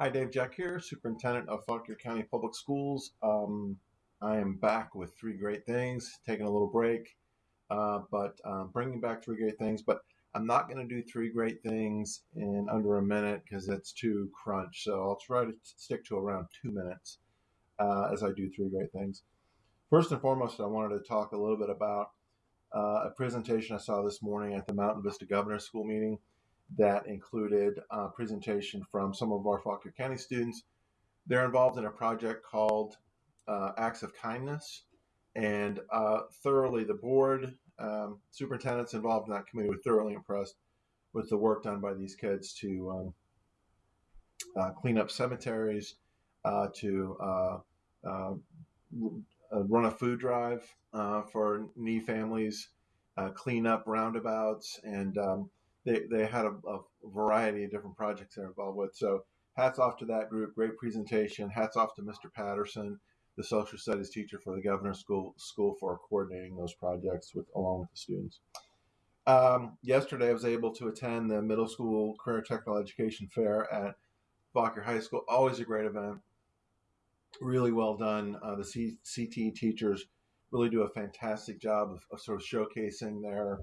Hi, Dave Jeck here, Superintendent of Fauquier County Public Schools. Um, I am back with three great things, taking a little break, uh, but um, bringing back three great things. But I'm not going to do three great things in under a minute because it's too crunch. So I'll try to stick to around two minutes uh, as I do three great things. First and foremost, I wanted to talk a little bit about uh, a presentation I saw this morning at the Mountain Vista Governor's School meeting that included a presentation from some of our Fauquier County students. They're involved in a project called uh, Acts of Kindness, and uh, thoroughly the board, um, superintendents involved in that committee were thoroughly impressed with the work done by these kids to um, uh, clean up cemeteries, uh, to uh, uh, run a food drive for needy families, clean up roundabouts, and um, they, they had a, a variety of different projects they're involved with. So hats off to that group. Great presentation. Hats off to Mr. Patterson, the social studies teacher for the governor's school school for coordinating those projects with along with the students. Um, yesterday, I was able to attend the middle school career technical education fair at Fauquier High School. Always a great event. Really well done. Uh, the C- CT teachers really do a fantastic job of, of sort of showcasing their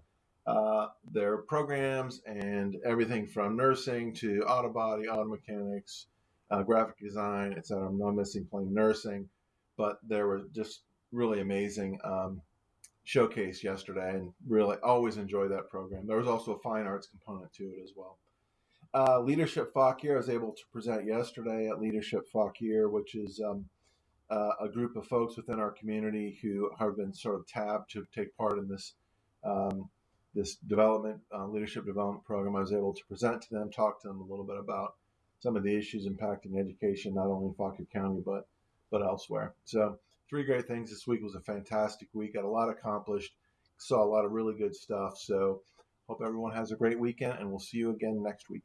uh, their programs and everything from nursing to auto body, auto mechanics, uh, graphic design, etc. I'm not missing plain nursing, but there were just really amazing um, showcase yesterday, and really always enjoy that program. There was also a fine arts component to it as well. Uh, Leadership Fauquier I was able to present yesterday at Leadership Fauquier, which is um, uh, a group of folks within our community who have been sort of tabbed to take part in this um, this development uh, leadership development program, I was able to present to them, talk to them a little bit about some of the issues impacting education, not only in Fauquier County but but elsewhere. So three great things this week was a fantastic week. Got a lot accomplished. Saw a lot of really good stuff. So hope everyone has a great weekend, and we'll see you again next week.